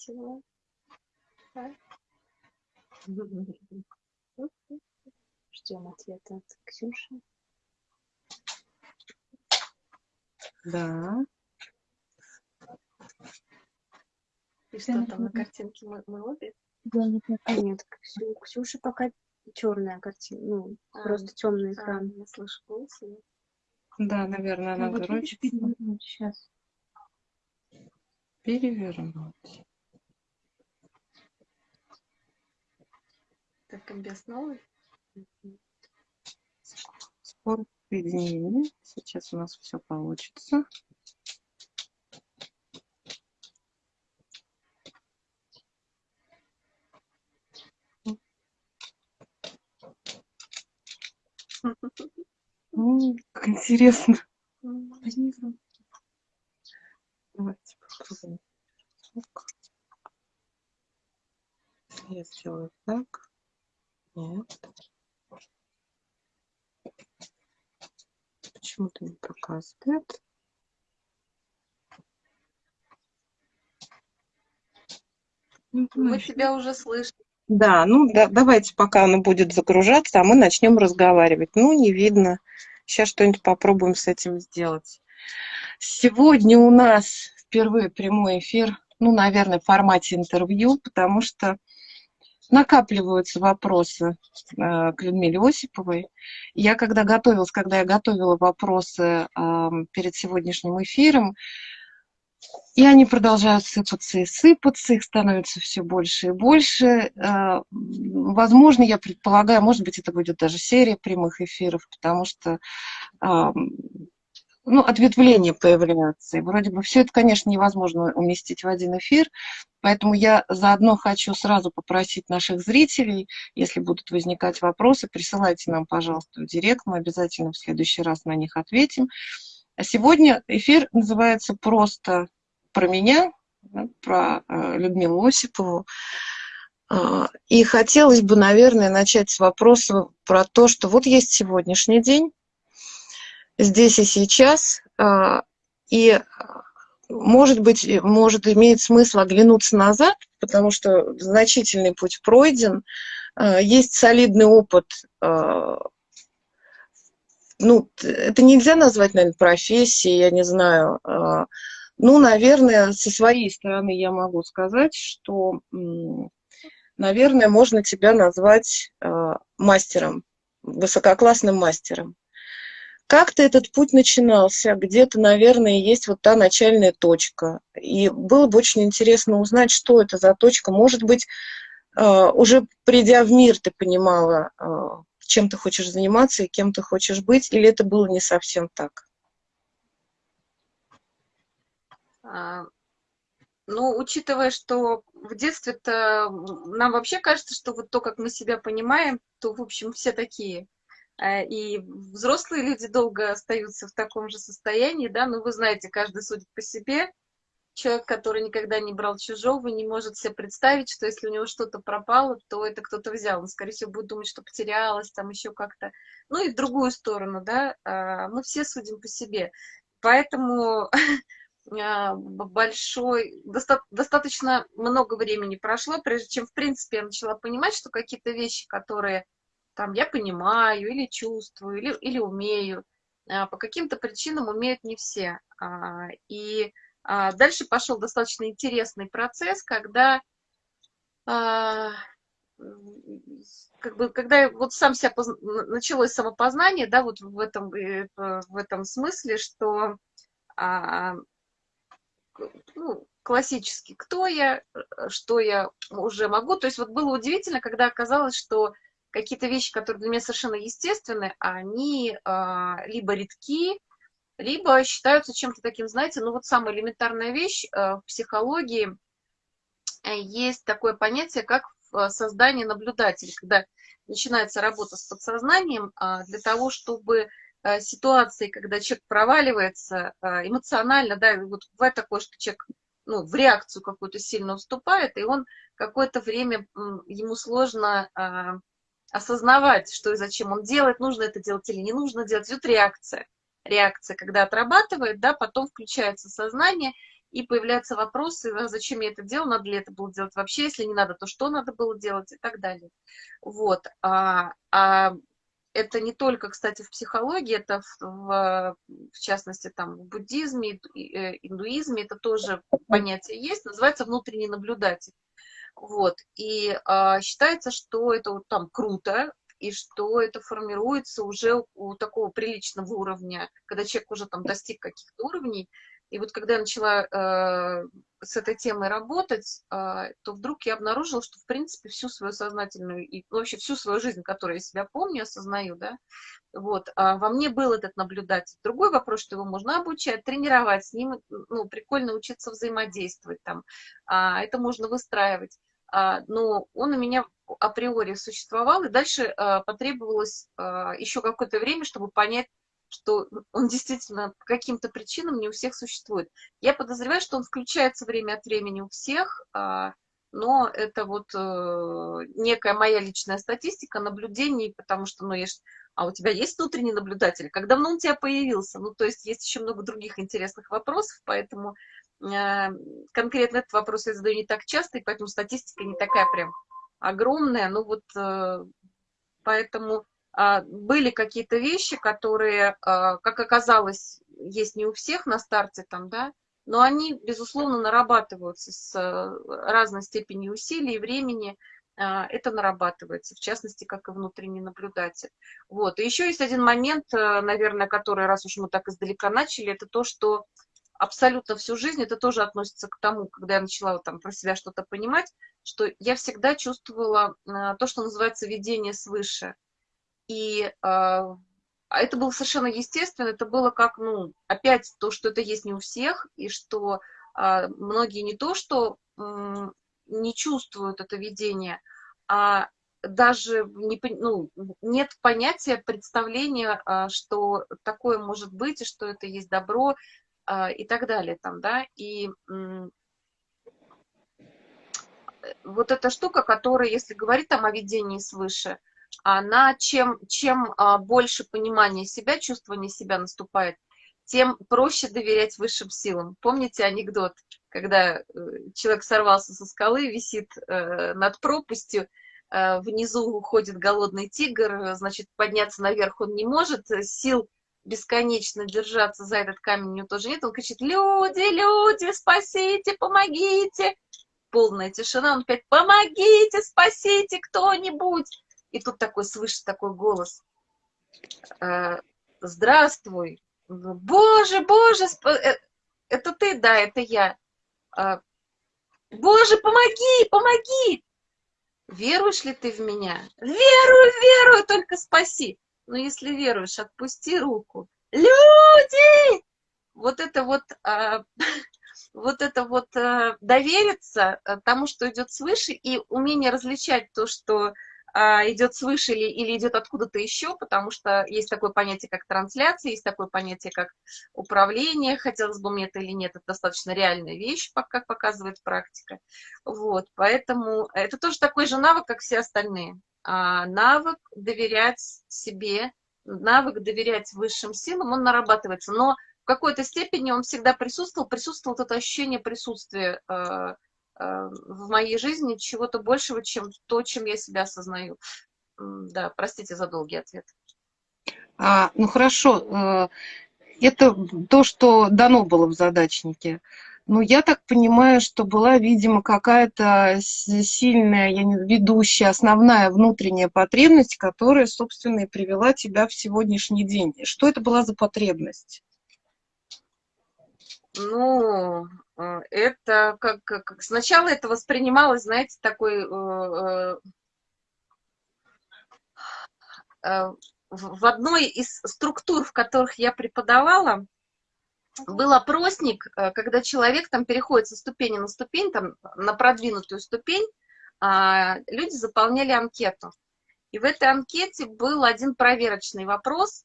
Чего? А? Ждем ответа от Ксюши. Да. И что там на картинке мы, мы обе? Я не знаю. А нет, Ксю, Ксюши пока черная картина, ну, А, просто темный А, экран. я слышу голос. её. Да, наверное, Ну, надо вот перевернуть сейчас. перевернуть. Так, комбез новый. Скоро соединение. Сейчас у нас все получится. М, Как интересно. Давайте попробуем. Я сделаю так. Нет. Почему-то не показывает. Не Мы тебя уже слышим. Да, ну да, давайте, пока оно будет загружаться, а мы начнем разговаривать. Ну, не видно. Сейчас что-нибудь попробуем с этим сделать. Сегодня у нас впервые прямой эфир, ну, наверное, в формате интервью, потому что накапливаются вопросы э, к Людмиле Осиповой. Я когда готовилась, когда я готовила вопросы перед сегодняшним эфиром, и они продолжают сыпаться и сыпаться, их становится все больше и больше. Э, Возможно, я предполагаю, может быть, это будет даже серия прямых эфиров, потому что ну, ответвления появляются. И вроде бы все это, конечно, невозможно уместить в один эфир, поэтому я заодно хочу сразу попросить наших зрителей, если будут возникать вопросы, присылайте нам, пожалуйста, в директ, мы обязательно в следующий раз на них ответим. А сегодня эфир называется просто про меня, про э, Людмилу Осипову. А, И хотелось бы, наверное, начать с вопроса про то, что вот есть сегодняшний день, здесь и сейчас, а, и, а, может быть, и- может, имеет смысл оглянуться назад, потому что значительный путь пройден, а, есть солидный опыт ну, это нельзя назвать, наверное, профессией, я не знаю. Ну, наверное, со своей стороны я могу сказать, что, наверное, можно тебя назвать мастером, высококлассным мастером. Как-то этот путь начинался, где-то, наверное, есть вот та начальная точка. И было бы очень интересно узнать, что это за точка. Может быть, а, уже придя в мир, ты понимала, а, чем ты хочешь заниматься и кем ты хочешь быть, или это было не совсем так? А, Ну, учитывая, что в детстве-то нам вообще кажется, что вот то, как мы себя понимаем, то, в общем, все такие. А, И взрослые люди долго остаются в таком же состоянии, да, ну, вы знаете, каждый судит по себе. Человек, который никогда не брал чужого, не может себе представить, что если у него что-то пропало, то это кто-то взял. Он, скорее всего, будет думать, что потерялось, там еще как-то. Ну и в другую сторону, да, а, мы все судим по себе. Поэтому а, большой, доста- достаточно много времени прошло, прежде чем, в принципе, я начала понимать, что какие-то вещи, которые там я понимаю или чувствую, или, или умею, а, по каким-то причинам умеют не все. А, И а, дальше пошел достаточно интересный процесс, когда как бы, когда вот сам себя н- началось самопознание, да, вот в этом, э, в этом смысле, что ну, классически, кто я, э, что я уже могу. То есть вот было удивительно, когда оказалось, что какие-то вещи, которые для меня совершенно естественны, они а, либо редки, либо считаются чем-то таким, знаете, ну вот самая элементарная вещь э, в психологии э, есть такое понятие, как в создание наблюдателя, когда начинается работа с подсознанием а, для того, чтобы а, ситуации, когда человек проваливается а, эмоционально, да, вот бывает такое, что человек ну, в реакцию какую-то сильно уступает, и он какое-то время, ему сложно осознавать, что и зачем он делает, нужно это делать или не нужно делать, идет реакция. Реакция, когда отрабатывает, да, потом включается сознание, и появляются вопросы, а зачем я это делал, надо ли это было делать вообще, если не надо, то что надо было делать и так далее. Вот. А, а это не только, кстати, в психологии, это в, в, в частности там в буддизме, э, индуизме, это тоже понятие есть, называется внутренний наблюдатель. Вот. И а, считается, что это вот там круто, и что это формируется уже у такого приличного уровня, когда человек уже там достиг каких-то уровней, и вот когда я начала э, с этой темой работать, э, то вдруг я обнаружила, что, в принципе, всю свою сознательную и ну, вообще всю свою жизнь, которую я себя помню, осознаю, да, вот, а во мне был этот наблюдатель. Другой вопрос, что его можно обучать, тренировать, с ним, ну, прикольно учиться взаимодействовать там, а, это можно выстраивать. А, но он у меня априори существовал, и дальше а, потребовалось а, еще какое-то время, чтобы понять, что он действительно по каким-то причинам не у всех существует. Я подозреваю, что он включается время от времени у всех, а, но это вот э, некая моя личная статистика, наблюдений, потому что, ну, ж... а у тебя есть внутренний наблюдатель? Как давно он у тебя появился? Ну, то есть есть еще много других интересных вопросов, поэтому э, конкретно этот вопрос я задаю не так часто, и поэтому статистика не такая прям огромная, ну вот э, поэтому были какие-то вещи, которые, а, как оказалось, есть не у всех на старте там, да, но они, безусловно, нарабатываются с э, разной степенью усилий и времени, а, это нарабатывается, в частности, как и внутренний наблюдатель. Вот. И еще есть один момент, наверное, который, раз уж мы так издалека начали, это то, что абсолютно всю жизнь, это тоже относится к тому, когда я начала там про себя что-то понимать, что я всегда чувствовала то, что называется видение свыше. И а, а это было совершенно естественно, это было как, ну, опять то, что это есть не у всех, и что а, многие не то, что не чувствуют это видение, а даже не, ну, нет понятия, представления, что такое может быть, и что это есть добро, и так далее там, да, и м, вот эта штука, которая, если говорить там о видении свыше, она чем, чем а, больше понимания себя, чувствования себя наступает, тем проще доверять высшим силам. Помните анекдот, когда э, человек сорвался со скалы, висит э, над пропастью, э, внизу уходит голодный тигр, значит, подняться наверх он не может, сил бесконечно держаться за этот камень у него тоже нет, он кричит, люди, люди, спасите, помогите. Полная тишина, он опять, помогите, спасите кто-нибудь. И тут такой, слышит такой голос. «Э, Здравствуй. Боже, боже, э, это ты, да, это я. «Э, боже, помоги, помоги. Веруешь ли ты в меня? Верую, верую, только спаси. Но если веруешь, отпусти руку. Люди! Вот это вот, вот это вот довериться тому, что идет свыше, и умение различать то, что а, идет свыше или, или идет откуда-то еще, потому что есть такое понятие, как трансляция, есть такое понятие, как управление, хотелось бы мне это или нет, это достаточно реальная вещь, как показывает практика. Вот, поэтому это тоже такой же навык, как все остальные. А, навык доверять себе, навык доверять высшим силам, он нарабатывается, но в какой-то степени он всегда присутствовал, присутствовало это ощущение присутствия а, в моей жизни чего-то большего, чем то, чем я себя осознаю. Да, простите за долгий ответ. А, ну хорошо, э, это то, что дано было в задачнике. Но я так понимаю, что была, видимо, какая-то сильная, я не ведущая, основная внутренняя потребность, которая, собственно, и привела тебя в сегодняшний день. Что это была за потребность? Ну, э, это как, как сначала это воспринималось, знаете, такой э, э, в одной из структур, в которых я преподавала, был опросник, когда человек там переходит со ступени на ступень, там, на продвинутую ступень, а, люди заполняли анкету. И в этой анкете был один проверочный вопрос,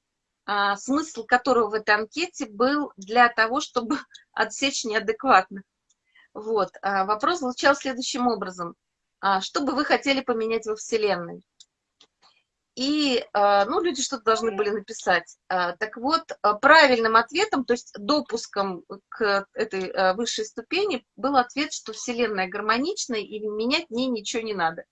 смысл которого в этой анкете был для того, чтобы отсечь неадекватных. Вот. А, вопрос звучал следующим образом. А, что бы вы хотели поменять во Вселенной? И, а, ну, люди что-то должны были написать. А, так вот, а, правильным ответом, то есть допуском к этой высшей ступени, был ответ, что Вселенная гармоничная, и менять в ней ничего не надо.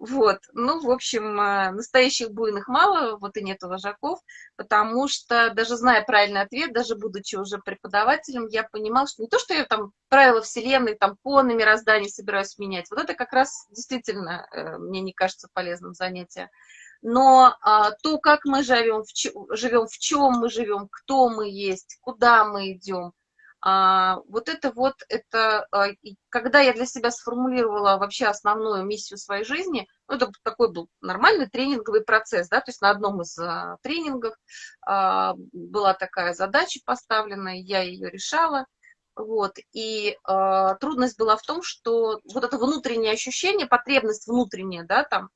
Вот, ну, в общем, настоящих буйных мало, вот и нету вожаков, потому что даже зная правильный ответ, даже будучи уже преподавателем, я понимала, что не то, что я там правила Вселенной, там, коны мироздания собираюсь менять, вот это как раз действительно э, мне не кажется полезным занятием. Но а, то, как мы живем, в, живем, в чем мы живем, кто мы есть, куда мы идем, вот это вот, это, а, когда я для себя сформулировала вообще основную миссию своей жизни, ну, это такой был нормальный тренинговый процесс, да, то есть на одном из а, тренингов а, была такая задача поставлена, я ее решала, вот, и трудность была в том, что вот это внутреннее ощущение, потребность внутренняя, да, там,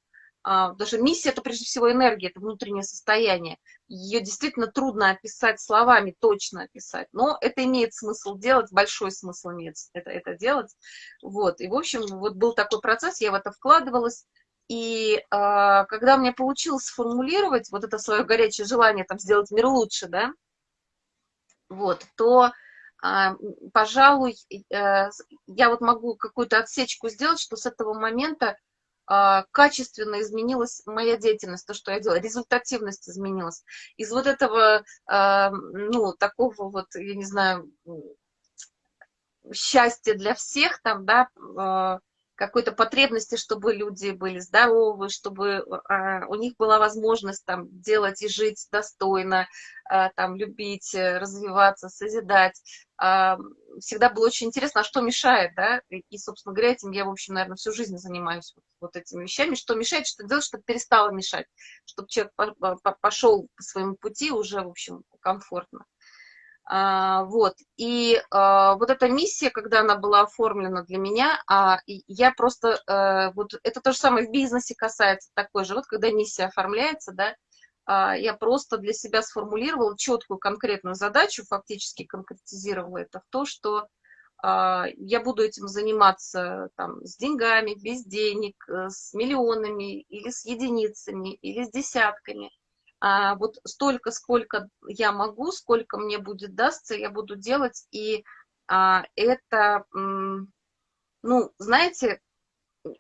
а, даже миссия – это прежде всего энергия, это внутреннее состояние. Ее действительно трудно описать словами, точно описать, но это имеет смысл делать, большой смысл имеет это, это делать. Вот. И, в общем, вот был такой процесс, я в это вкладывалась, и э, когда мне получилось сформулировать вот это свое горячее желание там, сделать мир лучше, да, вот, то, э, пожалуй, э, я вот могу какую-то отсечку сделать, что с этого момента а, качественно изменилась моя деятельность, то, что я делала, результативность изменилась. Из вот этого, а, ну, такого вот, я не знаю, счастья для всех там, да, а, какой-то потребности, чтобы люди были здоровы, чтобы у них была возможность там делать и жить достойно, там любить, развиваться, созидать. Всегда было очень интересно, а что мешает, да, и, собственно говоря, этим я, в общем, наверное, всю жизнь занимаюсь вот, вот этими вещами, что мешает, что делать, чтобы перестало мешать, чтобы человек пошел по своему пути уже, в общем, комфортно. А, вот, и а, вот эта миссия, когда она была оформлена для меня, а, я просто, а, вот это то же самое в бизнесе касается такой же, вот когда миссия оформляется, да, я просто для себя сформулировала четкую конкретную задачу, фактически конкретизировала это в то, что я буду этим заниматься там, с деньгами, без денег, э, с миллионами или с единицами, или с десятками. А вот столько, сколько я могу, сколько мне будет дастся, я буду делать. И а, это, ну, знаете,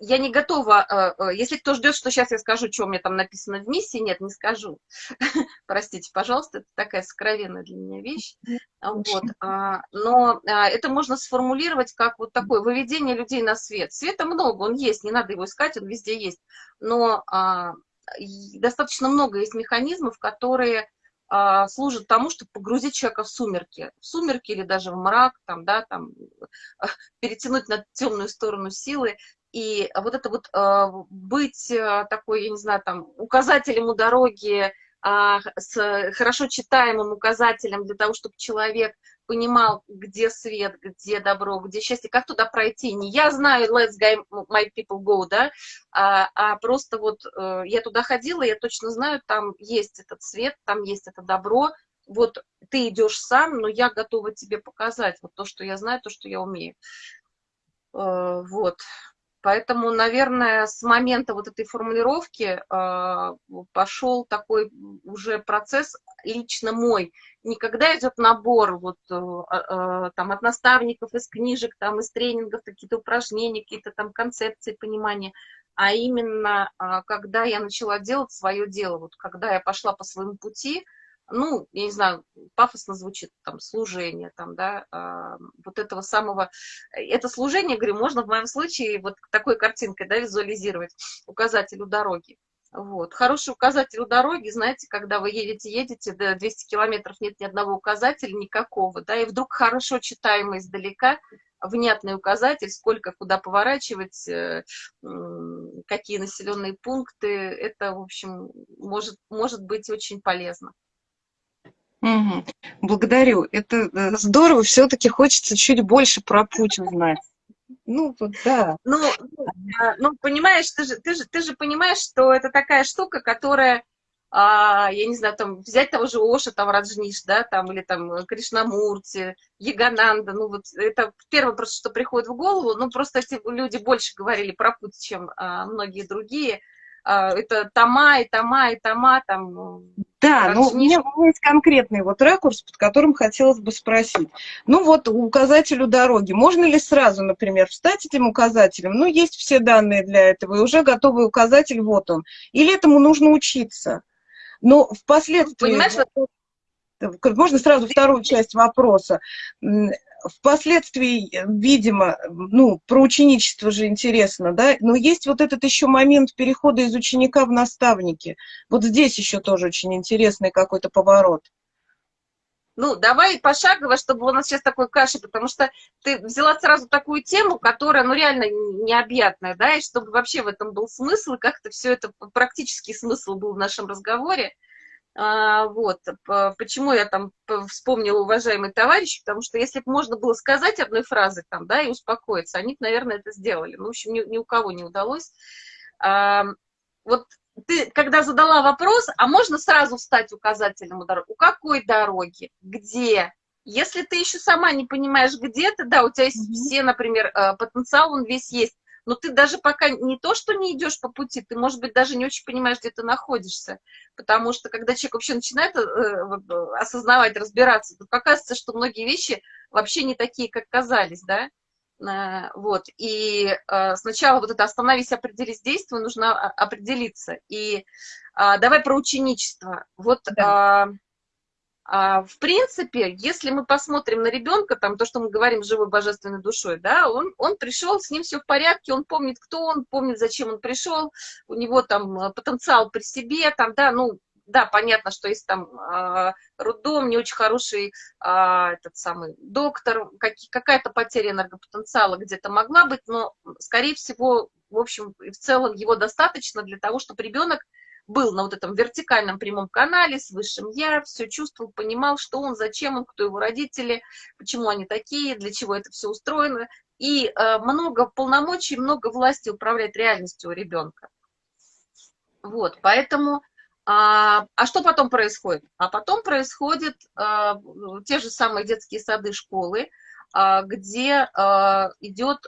я не готова, э, э, если кто ждет, что сейчас я скажу, что у меня там написано в миссии, нет, не скажу. Простите, пожалуйста, это такая сокровенная для меня вещь. Вот. А, но а, это можно сформулировать как вот такое выведение людей на свет. Света много, он есть, не надо его искать, он везде есть. Но а, достаточно много есть механизмов, которые служат тому, чтобы погрузить человека в сумерки, в сумерки или даже в мрак, там, да, там, перетянуть на темную сторону силы. И вот это вот э, быть э, такой, я не знаю, там, указателем у дороги, а, с хорошо читаемым указателем для того, чтобы человек понимал, где свет, где добро, где счастье, как туда пройти. Не я знаю, let's go, my people go, да, а, а просто вот э, я туда ходила, я точно знаю, там есть этот свет, там есть это добро, вот ты идешь сам, но я готова тебе показать вот то, что я знаю, то, что я умею. Вот. Поэтому, наверное, с момента вот этой формулировки э, пошел такой уже процесс лично мой. Никогда идет набор вот, э, э, там, от наставников, из книжек, там, из тренингов, какие-то упражнения, какие-то там концепции, понимания, а именно э, когда я начала делать свое дело, вот когда я пошла по своему пути, ну, я не знаю, пафосно звучит, там, служение, там, да, э, вот этого самого, это служение, говорю, можно в моем случае вот такой картинкой, да, визуализировать, указатель у дороги. Вот. Хороший указатель у дороги, знаете, когда вы едете, едете, до 200 километров нет ни одного указателя, никакого, да, и вдруг хорошо читаемый издалека, внятный указатель, сколько, куда поворачивать, э, какие населенные пункты, это, в общем, может, может быть очень полезно. Угу. Благодарю. Это э, здорово. Все-таки хочется чуть больше про путь узнать. Ну, вот, да. Ну, ну, а, ну, понимаешь, ты же, ты, же, ты же понимаешь, что это такая штука, которая, а, я не знаю, там, взять того же Оша, там, Раджниш, да, там, или там Кришнамурти, Ягананда, ну, вот это первое просто, что приходит в голову, ну, просто эти люди больше говорили про путь, чем а, многие другие, а, это тома и тома и тома, там, да, ну, у меня, у меня есть конкретный вот ракурс, под которым хотелось бы спросить. Ну, вот указателю дороги. Можно ли сразу, например, встать этим указателем? Ну, есть все данные для этого, и уже готовый указатель, вот он. Или этому нужно учиться? Но впоследствии... Понимаешь, можно сразу вторую часть вопроса впоследствии, видимо, ну, про ученичество же интересно, да, но есть вот этот еще момент перехода из ученика в наставники. Вот здесь еще тоже очень интересный какой-то поворот. Ну, давай пошагово, чтобы у нас сейчас такой каши, потому что ты взяла сразу такую тему, которая, ну, реально необъятная, да, и чтобы вообще в этом был смысл, как-то все это, практический смысл был в нашем разговоре. А, вот, почему я там вспомнила уважаемый товарищ, потому что если бы можно было сказать одной фразой там, да, и успокоиться, они, наверное, это сделали. Ну, в общем, ни, ни у кого не удалось. А, вот ты, когда задала вопрос, а можно сразу встать указателем у дороги? У какой дороги? Где? Если ты еще сама не понимаешь, где ты, да, у тебя есть mm -hmm. все, например, э, потенциал, он весь есть, но ты даже пока не то, что не идешь по пути, ты, может быть, даже не очень понимаешь, где ты находишься. Потому что когда человек вообще начинает э, э осознавать, разбираться, то оказывается, что многие вещи вообще не такие, как казались, да. Э, вот, и сначала вот это остановись, определись, действуй, нужно а, определиться. И э, давай про ученичество. Вот да. А, в принципе, если мы посмотрим на ребенка, там, то, что мы говорим живой божественной душой, да, он, он пришел, с ним все в порядке, он помнит, кто он, помнит, зачем он пришел, у него там э, потенциал при себе, там, да, ну, да, понятно, что есть там э, роддом, не очень хороший э, этот самый доктор, как, какая-то потеря энергопотенциала где-то могла быть, но, скорее всего, в общем, в целом его достаточно для того, чтобы ребенок был на вот этом вертикальном прямом канале с высшим я, все чувствовал, понимал, что он, зачем он, кто его родители, почему они такие, для чего это все устроено. И э, много полномочий, много власти управлять реальностью у ребенка. Вот, поэтому... А, а что потом происходит? А потом происходят а, те же самые детские сады, школы, а, где а, идет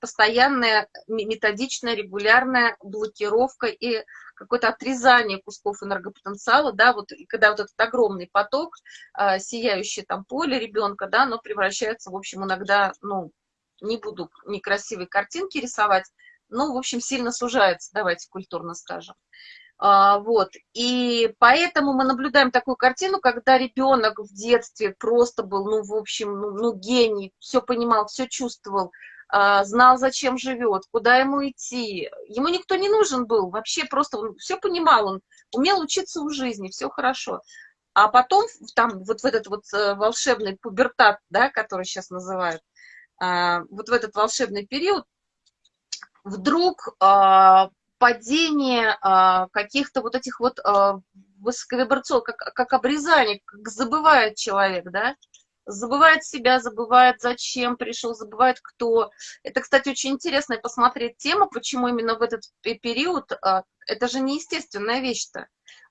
постоянная методичная, регулярная блокировка и какое-то отрезание кусков энергопотенциала, да, вот, и когда вот этот огромный поток, э, сияющий там поле ребенка, да, оно превращается, в общем, иногда, ну, не буду некрасивые картинки рисовать, но, в общем, сильно сужается, давайте культурно скажем. А, вот, и поэтому мы наблюдаем такую картину, когда ребенок в детстве просто был, ну, в общем, ну, ну гений, все понимал, все чувствовал, а, знал, зачем живет, куда ему идти. Ему никто не нужен был, вообще просто он все понимал, он умел учиться у жизни, все хорошо. А потом там вот в этот вот э, волшебный пубертат, да, который сейчас называют, а, вот в этот волшебный период вдруг а, падение каких-то вот этих вот высоковибрационных, как, как обрезание, как забывает человек, да, забывает себя, забывает, зачем пришел, забывает, кто. Это, кстати, очень интересно посмотреть тему, почему именно в этот период, а, это же неестественная вещь-то.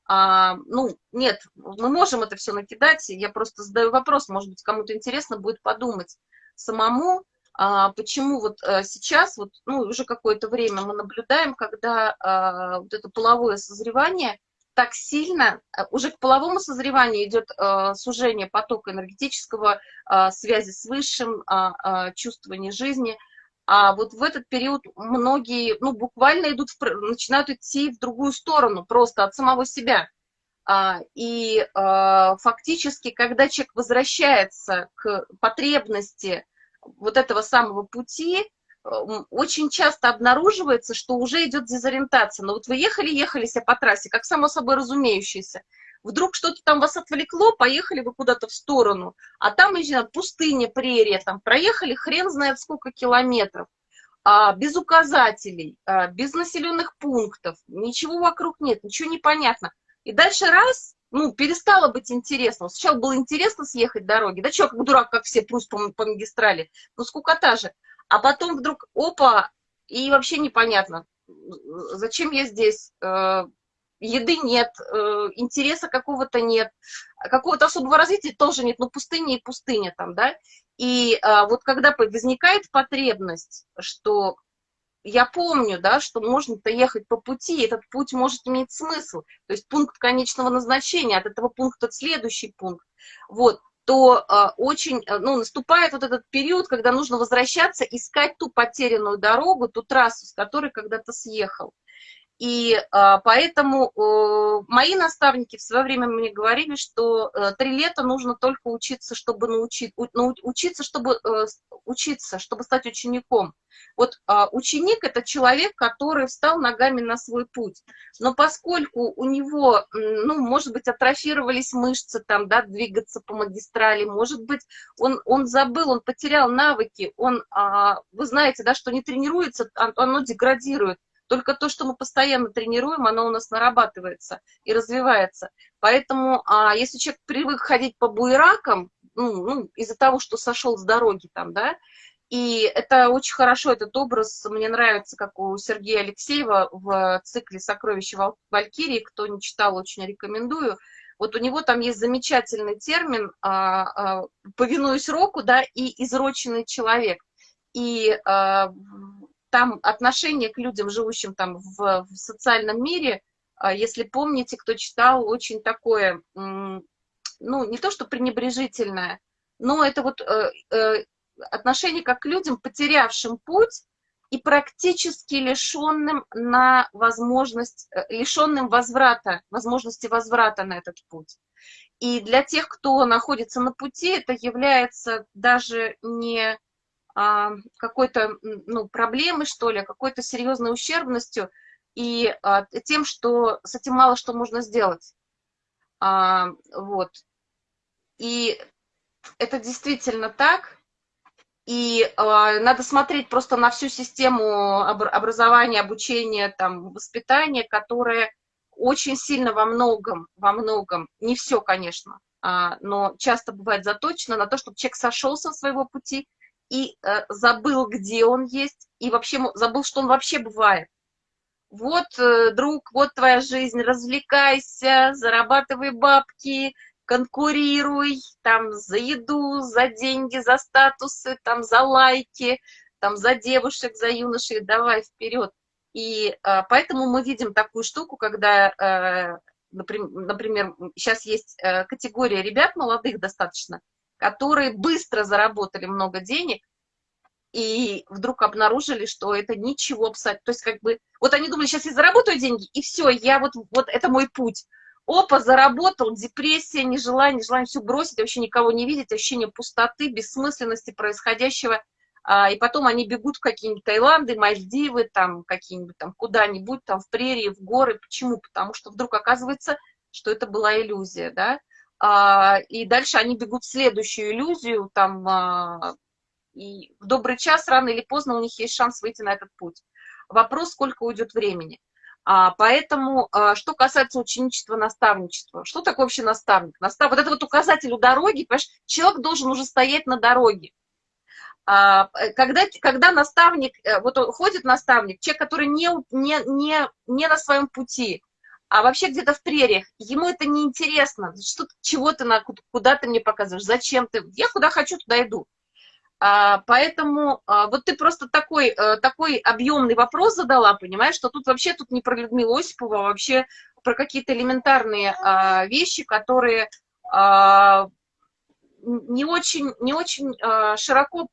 А, ну, нет, мы можем это все накидать, я просто задаю вопрос, может быть, кому-то интересно будет подумать самому, а, почему вот а, сейчас, вот, ну, уже какое-то время мы наблюдаем, когда а, вот это половое созревание – так сильно, э, уже к половому созреванию идет э, сужение потока энергетического, э, связи с высшим, э, э, чувствование жизни. А вот в этот период многие, ну, буквально идут, в, начинают идти в другую сторону, просто от самого себя. А, и э, фактически, когда человек возвращается к потребности вот этого самого пути, очень часто обнаруживается, что уже идет дезориентация. Но вот вы ехали, ехали себе по трассе, как само собой разумеющееся. Вдруг что-то там вас отвлекло, поехали вы куда-то в сторону, а там, знаю, пустыня, прерия, там проехали хрен знает сколько километров, а, без указателей, а, без населенных пунктов, ничего вокруг нет, ничего не понятно. И дальше раз, ну, перестало быть интересно. Сначала было интересно съехать дороги, да как дурак, как все, прусь по, по магистрали, ну, скукота же. А потом вдруг, опа, и вообще непонятно, зачем я здесь, э, еды нет, э, интереса какого-то нет, какого-то особого развития тоже нет, ну пустыня и пустыня там, да, и а, вот когда возникает потребность, что я помню, да, что можно-то ехать по пути, этот путь может иметь смысл, то есть пункт конечного назначения, от этого пункта следующий пункт, вот, то э, очень, ну, наступает вот этот период, когда нужно возвращаться, искать ту потерянную дорогу, ту трассу, с которой когда-то съехал. И а, поэтому мои наставники в свое время мне говорили, что а, три лета нужно только учиться, чтобы научить, учиться, чтобы а, учиться, чтобы стать учеником. Вот а, ученик – это человек, который встал ногами на свой путь. Но поскольку у него, ну, может быть, атрофировались мышцы, там, да, двигаться по магистрали, может быть, он, он забыл, он потерял навыки, он, а, вы знаете, да, что не тренируется, оно деградирует. Только то, что мы постоянно тренируем, оно у нас нарабатывается и развивается. Поэтому, а, если человек привык ходить по буеракам, ну, ну, из-за того, что сошел с дороги там, да, и это очень хорошо, этот образ, мне нравится, как у Сергея Алексеева в цикле «Сокровища Валькирии», кто не читал, очень рекомендую. Вот у него там есть замечательный термин а, а, «повинуюсь року», да, и «изроченный человек». И а, там отношение к людям, живущим там в, в социальном мире, а, если помните, кто читал, очень такое, ну, не то что пренебрежительное, но это вот э, э, отношение как к людям, потерявшим путь и практически лишенным на возможность, э, лишенным возврата, возможности возврата на этот путь. И для тех, кто находится на пути, это является даже не какой-то ну, проблемой, что ли, какой-то серьезной ущербностью и а, тем, что с этим мало что можно сделать. А, вот. И это действительно так. И э, надо смотреть просто на всю систему образования, обучения, там, воспитания, которая очень сильно во многом, во многом, не все, конечно, а, но часто бывает заточена на то, чтобы человек сошел со своего пути, и э, забыл, где он есть, и вообще забыл, что он вообще бывает. Вот, э, друг, вот твоя жизнь, развлекайся, зарабатывай бабки, конкурируй, там, за еду, за деньги, за статусы, там, за лайки, там, за девушек, за юношей, давай вперед. И э, поэтому мы видим такую штуку, когда, э, например, сейчас есть э, категория ребят молодых достаточно, которые быстро заработали много денег, и вдруг обнаружили, что это ничего абсолютно. То есть как бы, вот они думали, сейчас я заработаю деньги, и все, я вот, вот это мой путь. Опа, заработал, депрессия, нежелание, желание все бросить, вообще никого не видеть, ощущение пустоты, бессмысленности происходящего. А, и потом они бегут в какие-нибудь Таиланды, Мальдивы, там какие-нибудь там куда-нибудь, там в прерии, в горы. Почему? Потому что вдруг оказывается, что это была иллюзия, да. А, и дальше они бегут в следующую иллюзию, там, а, и в добрый час, рано или поздно у них есть шанс выйти на этот путь. Вопрос, сколько уйдет времени. А, поэтому, что касается ученичества, наставничества, что такое вообще наставник? Настав... Вот это вот указатель у дороги, понимаешь, человек должен уже стоять на дороге. Когда, когда наставник, э, вот ходит наставник, человек, который не, не, не, не на своем пути, а вообще где-то в прериях, ему это не интересно, что, чего ты, на, куда ты мне показываешь, зачем ты, я куда хочу, туда иду. А, поэтому а, вот ты просто такой, а, такой объемный вопрос задала, понимаешь, что тут вообще тут не про Людмилу Осипову, а вообще про какие-то элементарные а, вещи, которые а, не очень, не очень а, широко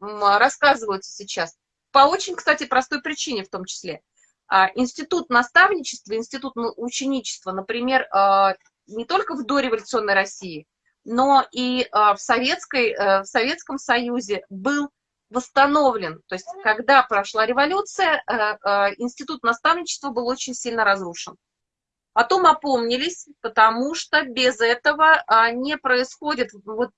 рассказываются сейчас. По очень, кстати, простой причине в том числе – институт наставничества, институт ученичества, например, а, не только в дореволюционной России, но и а, в, Советской, э, в Советском Союзе был восстановлен. То есть, когда прошла революция, э, э, институт наставничества был очень сильно разрушен. Потом опомнились, потому что без этого не происходит вот,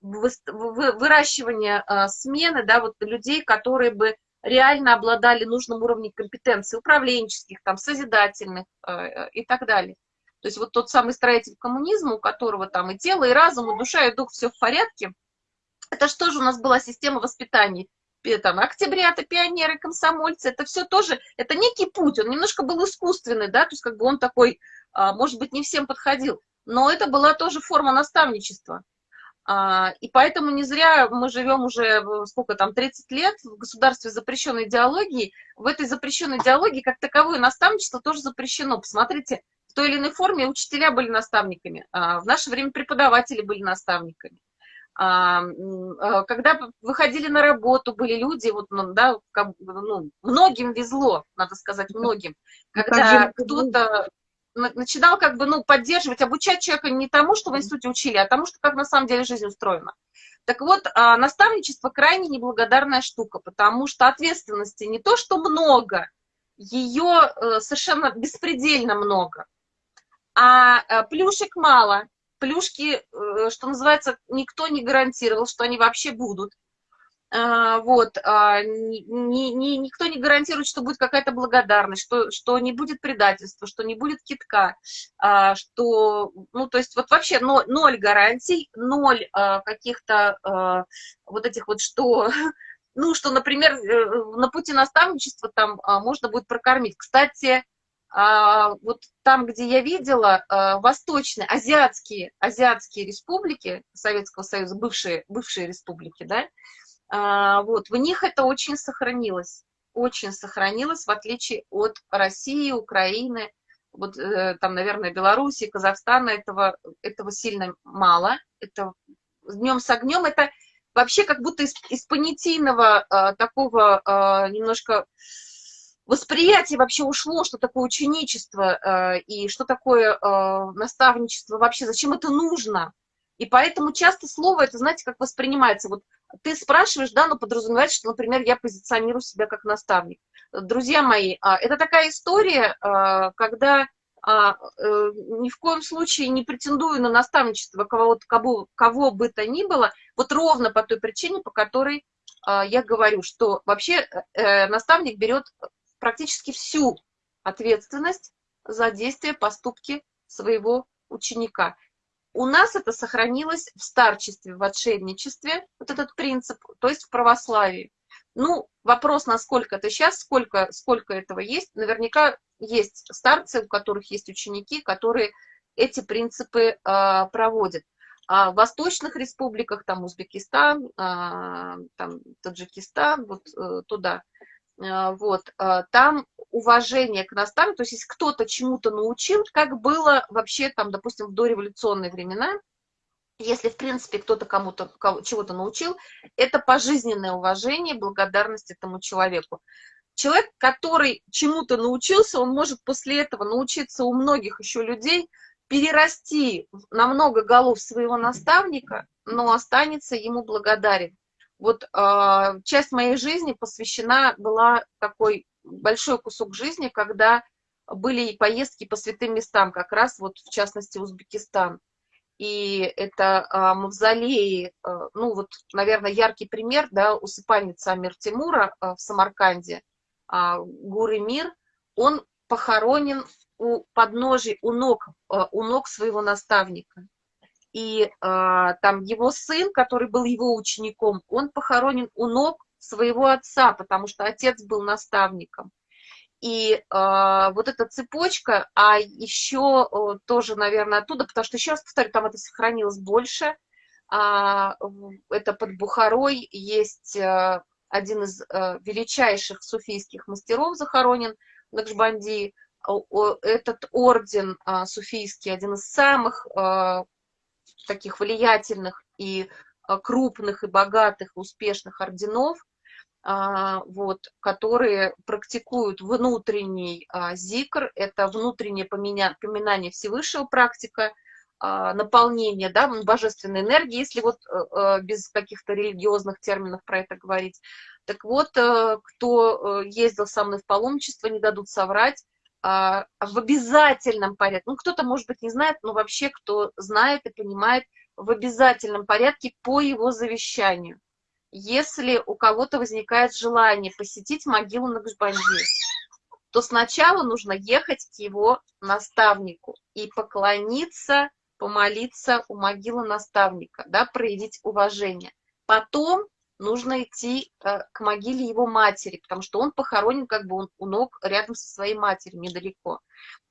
выращивание смены да, вот, людей, которые бы реально обладали нужным уровнем компетенций управленческих, там, созидательных э, и так далее. То есть вот тот самый строитель коммунизма, у которого там и тело, и разум, и душа, и дух, все в порядке, Это же у нас была система воспитания? Там, октябрята, пионеры, комсомольцы, это все тоже, это некий путь, он немножко был искусственный, да, то есть как бы он такой, а, может быть, не всем подходил, но это была тоже форма наставничества. А, и поэтому не зря мы живем уже, сколько там, 30 лет в государстве запрещенной идеологии. В этой запрещенной идеологии как таковое наставничество тоже запрещено. Посмотрите, в той или иной форме учителя были наставниками, а в наше время преподаватели были наставниками. А, когда выходили на работу, были люди, вот, ну, да, ну, многим везло, надо сказать, многим, когда кто-то начинал как бы, ну, поддерживать, обучать человека не тому, что в институте учили, а тому, что как на самом деле жизнь устроена. Так вот, а, наставничество крайне неблагодарная штука, потому что ответственности не то, что много, ее э, совершенно беспредельно много, а э, плюшек мало. Плюшки, э, что называется, никто не гарантировал, что они вообще будут. А, вот, а, ни, ни, никто не гарантирует, что будет какая-то благодарность, что, что не будет предательства, что не будет китка, а, что, ну, то есть вот вообще ноль, ноль гарантий, ноль каких-то вот этих вот, что, ну, что, например, э, на пути наставничества там можно будет прокормить. Кстати, вот там, где я видела, восточные, азиатские, азиатские республики Советского Союза, бывшие, бывшие республики, да, вот, в них это очень сохранилось, очень сохранилось, в отличие от России, Украины, вот э, там, наверное, Белоруссии, Казахстана, этого, этого сильно мало. Это днем с огнем, это вообще как будто из, из понятийного э, такого э, немножко восприятия вообще ушло, что такое ученичество и что такое наставничество вообще, зачем это нужно. И поэтому часто слово, это, знаете, как воспринимается, вот ты спрашиваешь, да, но подразумевается, что, например, я позиционирую себя как наставник. Друзья мои, а, это такая история, а, когда а, э, ни в коем случае не претендую на наставничество кого, кого, кого бы то ни было, вот ровно по той причине, по которой я говорю, что вообще э, наставник берет практически всю ответственность за действия, поступки своего ученика. У нас это сохранилось в старчестве, в отшельничестве, вот этот принцип, то есть в православии. Ну, вопрос, насколько это сейчас, сколько, сколько этого есть. Наверняка есть старцы, у которых есть ученики, которые эти принципы э, проводят. А в восточных республиках, там Узбекистан, э, там Таджикистан, вот э, туда, вот, э, там уважение к наставнику, то есть если кто-то чему-то научил, как было вообще там, допустим, в дореволюционные времена, если, в принципе, кто-то кому-то чего-то научил, это пожизненное уважение, благодарность этому человеку. Человек, который чему-то научился, он может после этого научиться у многих еще людей, перерасти на много голов своего наставника, но останется ему благодарен. Вот э, часть моей жизни посвящена была такой большой кусок жизни, когда были поездки по святым местам, как раз вот в частности Узбекистан. И это а, мавзолеи, а, ну вот, наверное, яркий пример, да, усыпальница Амир Тимура а, в Самарканде, а, Гуры Мир, он похоронен у подножий, у ног, а, у ног своего наставника. И а, там его сын, который был его учеником, он похоронен у ног своего отца, потому что отец был наставником. И э, вот эта цепочка, а еще э, тоже, наверное, оттуда, потому что, еще раз повторю, там это сохранилось больше. Э, это под Бухарой есть э, один из э, величайших суфийских мастеров захоронен, Накшбанди. Этот орден э, суфийский, один из самых э, таких влиятельных и крупных и богатых, успешных орденов – а, вот, которые практикуют внутренний а, зикр, это внутреннее поминание Всевышнего практика, а, наполнение да, божественной энергии, если вот э, э, без каких-то религиозных терминов про это говорить. Так вот, э, кто ездил со мной в паломничество, не дадут соврать, в обязательном порядке, ну кто-то, может быть, не знает, но вообще кто знает и понимает, в обязательном порядке по его завещанию если у кого-то возникает желание посетить могилу Накшбанди, то сначала нужно ехать к его наставнику и поклониться, помолиться у могилы наставника, да, проявить уважение. потом нужно идти э, к могиле его матери, потому что он похоронен как бы у ног рядом со своей матерью, недалеко.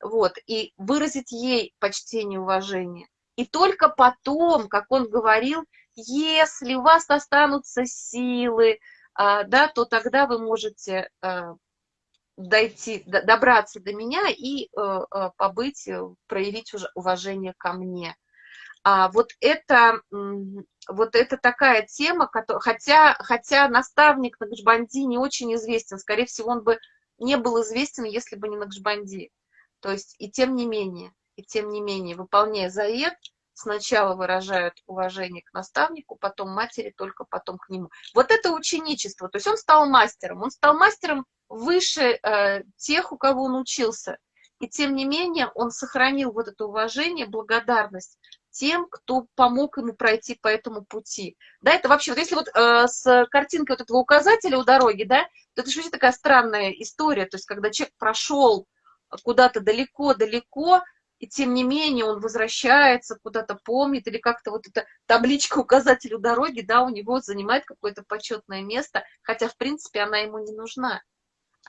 Вот, и выразить ей почтение, уважение. И только потом, как он говорил, если у вас останутся силы, а, да, то тогда вы можете а, дойти, добраться до меня и э, э, побыть, э, проявить уважение ко мне. А вот это, вот это такая тема, хотя, хотя наставник Накшбанди не очень известен, скорее всего, он бы не был известен, если бы не Накшбанди. То есть, и тем не менее, и тем не менее, выполняя заед, сначала выражают уважение к наставнику, потом матери, только потом к нему. Вот это ученичество, то есть он стал мастером, он стал мастером выше э, тех, у кого он учился. И тем не менее он сохранил вот это уважение, благодарность тем, кто помог ему пройти по этому пути. Да, это вообще, вот если вот э, с картинкой вот этого указателя у дороги, да, то это же вообще такая странная история, то есть когда человек прошел куда-то далеко-далеко, и тем не менее он возвращается, куда-то помнит, или как-то вот эта табличка указателю дороги, да, у него занимает какое-то почетное место, хотя, в принципе, она ему не нужна.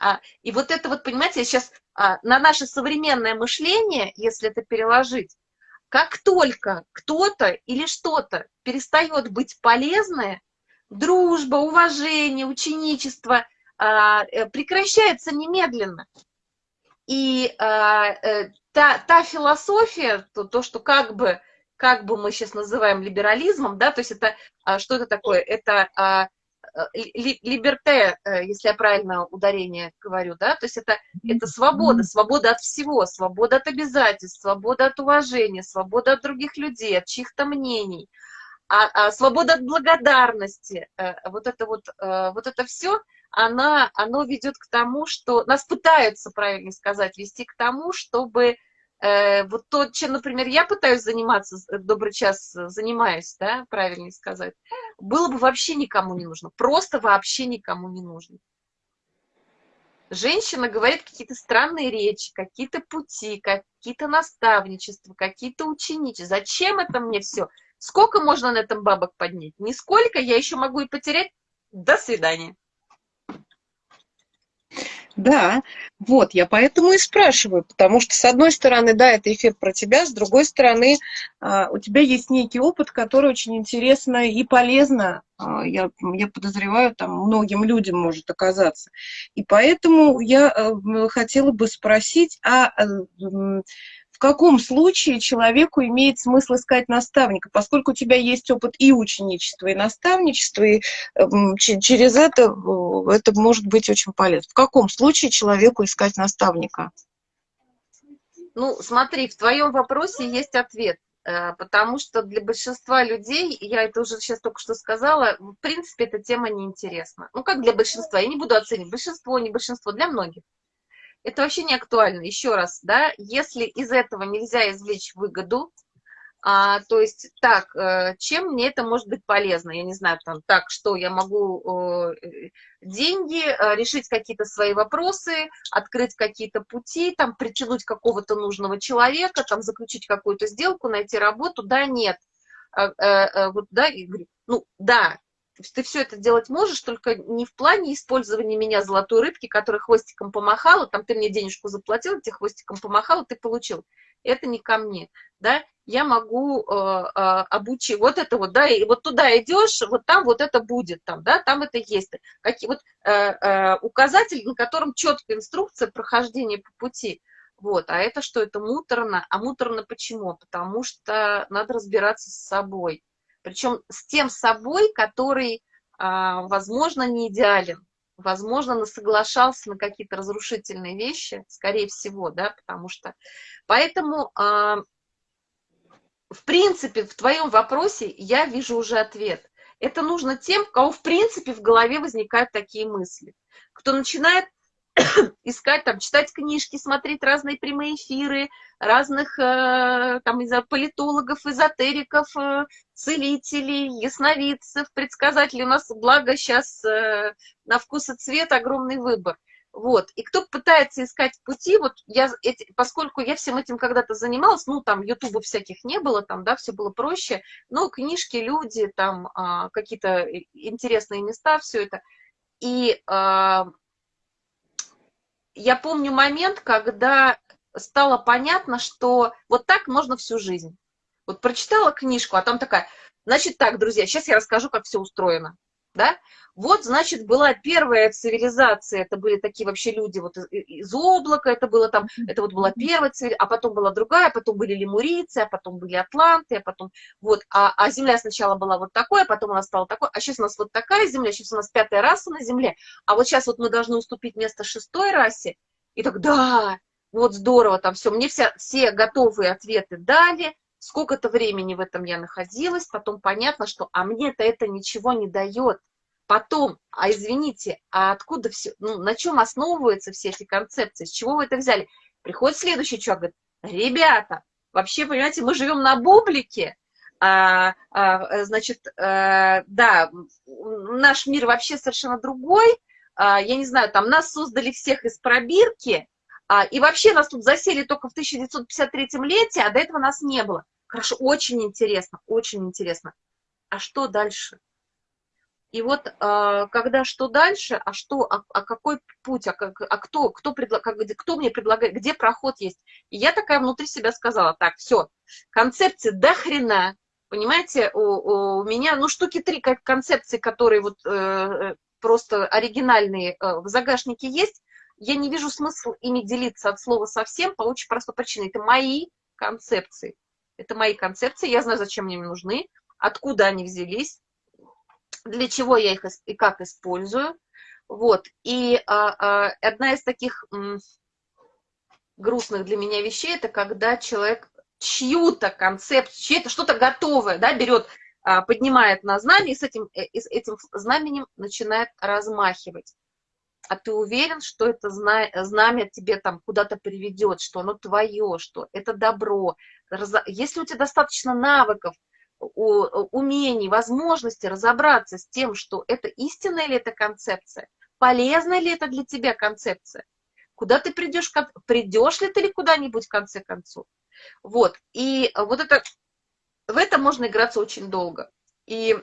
А, и вот это вот, понимаете, сейчас а, на наше современное мышление, если это переложить, как только кто-то или что-то перестает быть полезное, дружба, уважение, ученичество а, э, прекращается немедленно. И а, э, та, та философия, то, то, что как бы, как бы мы сейчас называем либерализмом, да, то есть это, а, что это такое? Это либерте, э, если я правильно ударение говорю, да, то есть это, это свобода, свобода от всего, свобода от обязательств, свобода от уважения, свобода от других людей, от чьих-то мнений, а, а свобода от благодарности, э, вот это вот, э, вот это все, она, оно ведет к тому, что нас пытаются, правильно сказать, вести к тому, чтобы э, вот то, чем, например, я пытаюсь заниматься, э, добрый час занимаюсь, да, правильно сказать, было бы вообще никому не нужно, просто вообще никому не нужно. Женщина говорит какие-то странные речи, какие-то пути, какие-то наставничества, какие-то ученичества. Зачем это мне все? Сколько можно на этом бабок поднять? Нисколько, я еще могу и потерять. До свидания. Да, вот, я поэтому и спрашиваю, потому что, с одной стороны, да, это эфир про тебя, с другой стороны, а, у тебя есть некий опыт, который очень интересно и полезно, а, я, я подозреваю, там многим людям может оказаться. И поэтому я э, хотела бы спросить, а э, каком случае человеку имеет смысл искать наставника, поскольку у тебя есть опыт и ученичества, и наставничества, и э, через это э, это может быть очень полезно. В каком случае человеку искать наставника? Ну, смотри, в твоем вопросе есть ответ, э, потому что для большинства людей, я это уже сейчас только что сказала, в принципе, эта тема неинтересна. Ну, как для большинства, я не буду оценивать, большинство, не большинство, для многих это вообще не актуально. Еще раз, да, если из этого нельзя извлечь выгоду, а, то есть, так, э, чем мне это может быть полезно? Я не знаю, там, так, что я могу э, деньги, э, решить какие-то свои вопросы, открыть какие-то пути, там, притянуть какого-то нужного человека, там, заключить какую-то сделку, найти работу, да, нет. А, а, вот, да, и говорю, ну, да, ты все это делать можешь, только не в плане использования меня золотой рыбки, которая хвостиком помахала, там ты мне денежку заплатил, тебе хвостиком помахала, ты получил. Это не ко мне, да, я могу э, э, обучить, вот это вот, да, и вот туда идешь, вот там вот это будет, там, да, там это есть. Какие, вот э, э, указатель, на котором четкая инструкция прохождения по пути. Вот, а это что, это муторно. А муторно почему? Потому что надо разбираться с собой причем с тем собой, который, а, возможно, не идеален, возможно, соглашался на какие-то разрушительные вещи, скорее всего, да, потому что... Поэтому, а, в принципе, в твоем вопросе я вижу уже ответ. Это нужно тем, у кого, в принципе, в голове возникают такие мысли. Кто начинает искать, там, читать книжки, смотреть разные прямые эфиры, разных э, там, из политологов, эзотериков, э, целителей, ясновидцев, предсказателей. У нас, благо, сейчас э, на вкус и цвет огромный выбор. Вот. И кто пытается искать пути, вот я, эти, поскольку я всем этим когда-то занималась, ну, там, ютубов всяких не было, там, да, все было проще, но книжки, люди, там, а, какие-то интересные места, все это. И а, я помню момент, когда стало понятно, что вот так можно всю жизнь. Вот прочитала книжку, а там такая, значит так, друзья, сейчас я расскажу, как все устроено да? Вот, значит, была первая цивилизация, это были такие вообще люди вот из, из облака, это было там, это вот была первая цивилизация, а потом была другая, потом были лемурийцы, а потом были атланты, а потом, вот, а, а Земля сначала была вот такой, а потом она стала такой, а сейчас у нас вот такая Земля, сейчас у нас пятая раса на Земле, а вот сейчас вот мы должны уступить место шестой расе, и так, да, вот здорово, там все, мне вся, все готовые ответы дали, сколько-то времени в этом я находилась, потом понятно, что, а мне-то это ничего не дает. Потом, а извините, а откуда все, ну, на чем основываются все эти концепции, с чего вы это взяли? Приходит следующий человек, говорит, ребята, вообще, понимаете, мы живем на бублике, а, а, значит, а, да, наш мир вообще совершенно другой, а, я не знаю, там нас создали всех из пробирки, а, и вообще нас тут засели только в 1953 лете, а до этого нас не было. Хорошо, очень интересно, очень интересно. А что дальше? И вот э, когда что дальше, а что, а, а какой путь, а, как, а кто, кто, предлаг, как, кто мне предлагает, где проход есть. И я такая внутри себя сказала, так, все, концепции до хрена, понимаете, у, у меня, ну, штуки три как концепции, которые вот э, просто оригинальные э, в загашнике есть, я не вижу смысла ими делиться от слова совсем по очень простой причине. Это мои концепции. Это мои концепции, я знаю, зачем мне нужны, откуда они взялись, для чего я их и как использую. Вот. И а, а, одна из таких м, грустных для меня вещей, это когда человек чью-то концепцию, чье-то что-то готовое, да, берет, а, поднимает на знамя и с этим, э, и с этим знаменем начинает размахивать. А ты уверен, что это знамя тебе там куда-то приведет, что оно твое, что это добро, если у тебя достаточно навыков, умений, возможности разобраться с тем, что это истинная ли это концепция, полезна ли это для тебя концепция, куда ты придешь, придешь ли ты ли куда-нибудь в конце концов. Вот, и вот это, в это можно играться очень долго. И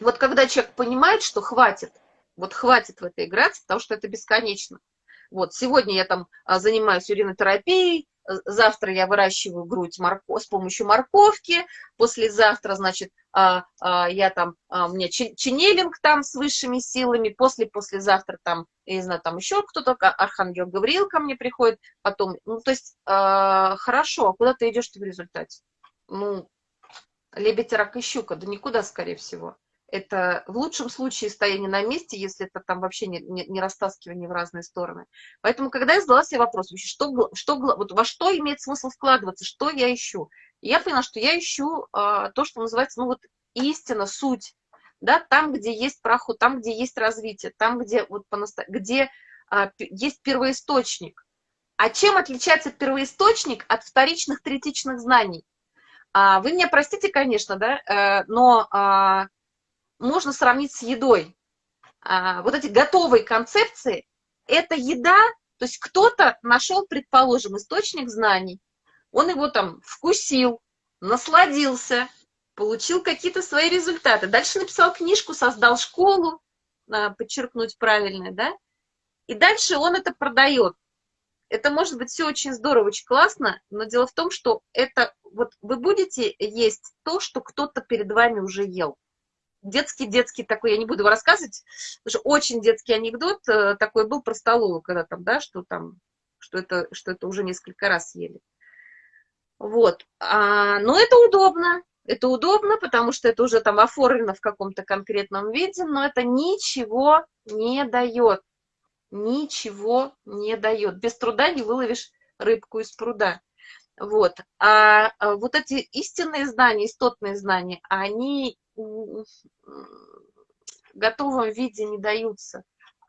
вот когда человек понимает, что хватит, вот хватит в это играться, потому что это бесконечно. Вот, сегодня я там а, занимаюсь уринотерапией, завтра я выращиваю грудь морко, с помощью морковки, послезавтра, значит, а, а, я там, у меня ченнелинг там с высшими силами, после-послезавтра там, я не знаю, там еще кто-то, Архангел Гавриил ко мне приходит, потом, ну, то есть, хорошо, а куда ты идешь в результате? Ну, лебедь, рак и щука, да никуда, скорее всего это в лучшем случае стояние на месте, если это там вообще не, не, не растаскивание в разные стороны. Поэтому, когда я задала себе вопрос, что, что, вот во что имеет смысл вкладываться, что я ищу, я поняла, что я ищу а, то, что называется, ну вот истина, суть, да, там, где есть проход, там, где есть развитие, там, где, вот, где а, есть первоисточник. А чем отличается первоисточник от вторичных, третичных знаний? А, вы меня простите, конечно, да, э, но а, можно сравнить с едой. А, вот эти готовые концепции – это еда, то есть кто-то нашел, предположим, источник знаний, он его там вкусил, насладился, получил какие-то свои результаты. Дальше написал книжку, создал школу, а, подчеркнуть правильно, да, и дальше он это продает. Это может быть все очень здорово, очень классно, но дело в том, что это вот вы будете есть то, что кто-то перед вами уже ел детский-детский такой, я не буду его рассказывать, потому что очень детский анекдот э, такой был про столовую, когда там, да, что там, что это, что это уже несколько раз ели. Вот. А, но это удобно. Это удобно, потому что это уже там оформлено в каком-то конкретном виде, но это ничего не дает. Ничего не дает. Без труда не выловишь рыбку из пруда. Вот. А, а вот эти истинные знания, истотные знания, они в готовом виде не даются.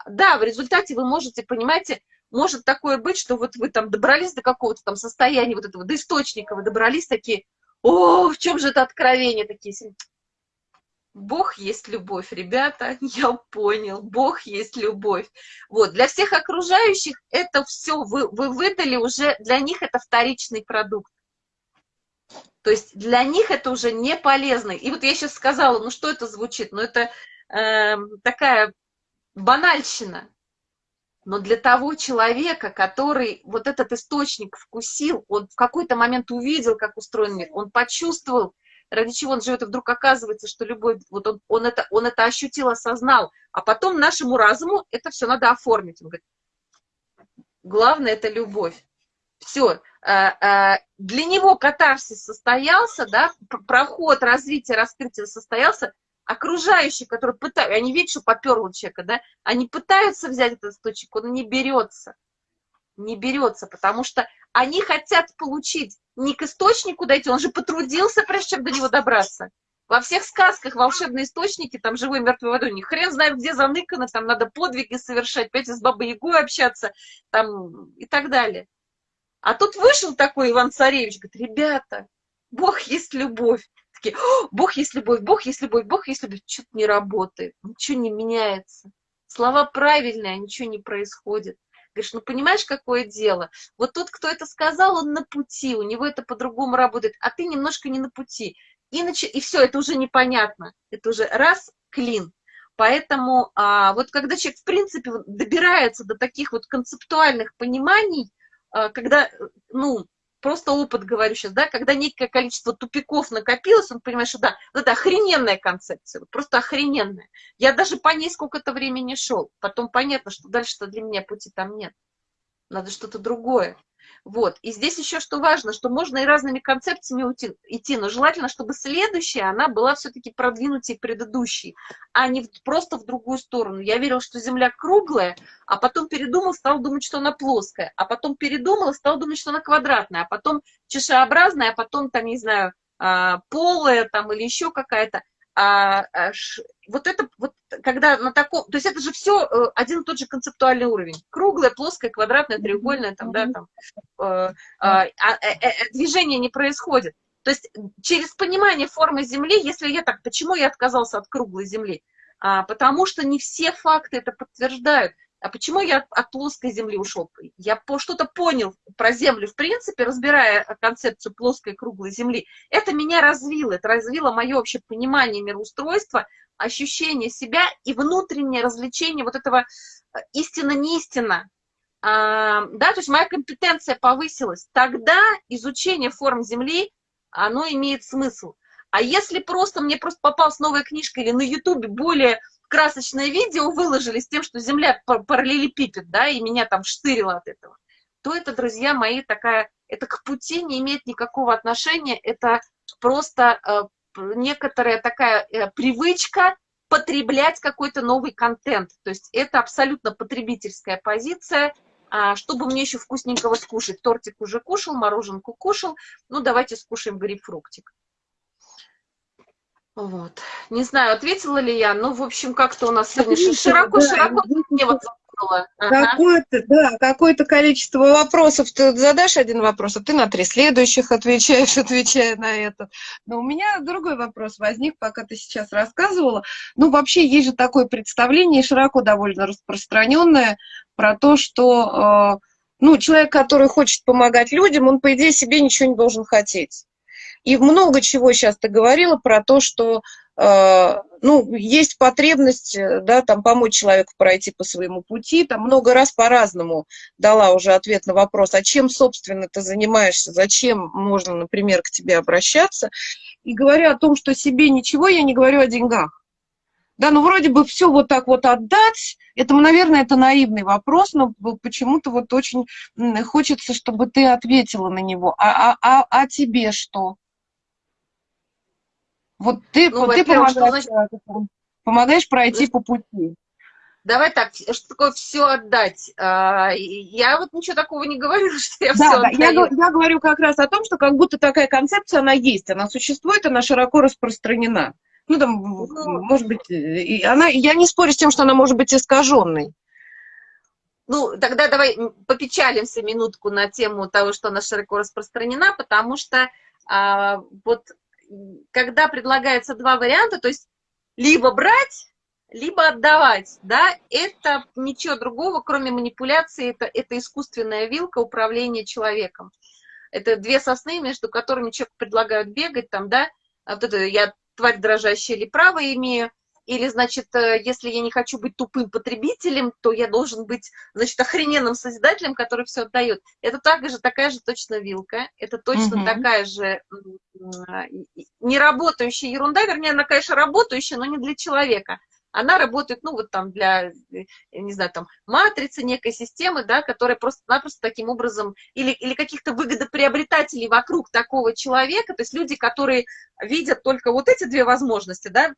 Да, в результате вы можете, понимаете, может такое быть, что вот вы там добрались до какого-то там состояния вот этого, до источника, вы добрались такие, о, в чем же это откровение такие? Бог есть любовь, ребята, я понял, Бог есть любовь. Вот, для всех окружающих это все вы, вы выдали уже, для них это вторичный продукт. То есть для них это уже не полезно. И вот я сейчас сказала, ну что это звучит? Ну это э, такая банальщина. Но для того человека, который вот этот источник вкусил, он в какой-то момент увидел, как устроен мир, он почувствовал, ради чего он живет, и вдруг оказывается, что любовь, вот он, он, это, он это ощутил, осознал, а потом нашему разуму это все надо оформить. Он говорит, главное – это любовь. Все, э, э, для него катарсис состоялся, да, проход развития, раскрытия состоялся, окружающие, которые пытаются, они видят, что поперло человека, да, они пытаются взять этот источник, он не берется, не берется, потому что они хотят получить не к источнику дойти, он же потрудился, прежде чем до него добраться. Во всех сказках волшебные источники, там живой мертвой водой, ни хрен знает, где заныкано, там надо подвиги совершать, пять с бабой Ягой общаться, там и так далее. А тут вышел такой Иван Царевич, говорит, ребята, Бог есть любовь. Такие, Бог есть любовь, Бог есть любовь, Бог есть любовь. Что-то не работает, ничего не меняется. Слова правильные, а ничего не происходит. Говоришь, ну понимаешь, какое дело? Вот тот, кто это сказал, он на пути, у него это по-другому работает, а ты немножко не на пути. Иначе, и все, это уже непонятно. Это уже раз, клин. Поэтому а, вот когда человек, в принципе, добирается до таких вот концептуальных пониманий, когда, ну, просто опыт говорю сейчас, да, когда некое количество тупиков накопилось, он понимает, что да, это охрененная концепция, просто охрененная. Я даже по ней сколько-то времени шел. Потом понятно, что дальше-то для меня пути там нет. Надо что-то другое. Вот. И здесь еще что важно, что можно и разными концепциями уйти, идти, но желательно, чтобы следующая, она была все-таки продвинутее предыдущей, а не просто в другую сторону. Я верила, что Земля круглая, а потом передумал, стал думать, что она плоская, а потом передумал, стал думать, что она квадратная, а потом чашеобразная, а потом, там, не знаю, а, полая там или еще какая-то а, а, ш, вот это, вот, когда на таком, то есть это же все э, один и тот же концептуальный уровень. Круглая, плоская, квадратная, треугольная, там, да, там, э, а, а, э, э, движение не происходит. То есть через понимание формы Земли, если я так, почему я отказался от круглой Земли? А, потому что не все факты это подтверждают. А почему я от плоской Земли ушел? Я что-то понял про Землю, в принципе, разбирая концепцию плоской круглой Земли. Это меня развило, это развило мое общее понимание мироустройства, ощущение себя и внутреннее развлечение вот этого э, истина-не истина. А, да, то есть моя компетенция повысилась. Тогда изучение форм Земли, оно имеет смысл. А если просто мне просто попалась новая книжка или на Ютубе более красочное видео выложили с тем, что Земля параллелепипед, да, и меня там штырило от этого, то это, друзья мои, такая, это к пути не имеет никакого отношения, это просто э, некоторая такая э, привычка потреблять какой-то новый контент. То есть это абсолютно потребительская позиция, а, чтобы мне еще вкусненького скушать. Тортик уже кушал, мороженку кушал, ну давайте скушаем грейпфруктик. Вот. Не знаю, ответила ли я, но, в общем, как-то у нас сегодня широко-широко мне вот Ага. Какое-то, да, какое-то количество вопросов. Ты задашь один вопрос, а ты на три следующих отвечаешь, отвечая на это. Но у меня другой вопрос возник, пока ты сейчас рассказывала. Ну, вообще, есть же такое представление, широко довольно распространенное, про то, что, э, ну, человек, который хочет помогать людям, он, по идее, себе ничего не должен хотеть. И много чего сейчас ты говорила про то, что э, ну, есть потребность э, да, там, помочь человеку пройти по своему пути. Там много раз по-разному дала уже ответ на вопрос, а чем, собственно, ты занимаешься, зачем можно, например, к тебе обращаться. И говоря о том, что себе ничего, я не говорю о деньгах. Да, ну вроде бы все вот так вот отдать, это, наверное, это наивный вопрос, но почему-то вот очень хочется, чтобы ты ответила на него. А, а, а, а тебе что? Вот ты, ну, вот ты помогаешь, значит... помогаешь пройти по пути. Давай так, что такое все отдать? А, я вот ничего такого не говорю, что я да, все да, Я, я говорю как раз о том, что как будто такая концепция, она есть, она существует, она широко распространена. Ну, там, ну, может быть, и она, я не спорю с тем, что она может быть искаженной. Ну, тогда давай попечалимся минутку на тему того, что она широко распространена, потому что а, вот когда предлагается два варианта, то есть либо брать, либо отдавать, да, это ничего другого, кроме манипуляции, это, это искусственная вилка управления человеком. Это две сосны, между которыми человек предлагают бегать, там, да, а вот это я тварь дрожащая или право имею, или, значит, э, если я не хочу быть тупым потребителем, то я должен быть, значит, охрененным созидателем, который все отдает. Это также, такая же точно вилка, это точно угу. такая же неработающая ерунда, вернее, она, конечно, работающая, но не для человека. Она работает, ну, вот там для, не знаю, там, матрицы некой системы, да, которая просто-напросто таким образом, или, или каких-то выгодоприобретателей вокруг такого человека, то есть люди, которые видят только вот эти две возможности, да,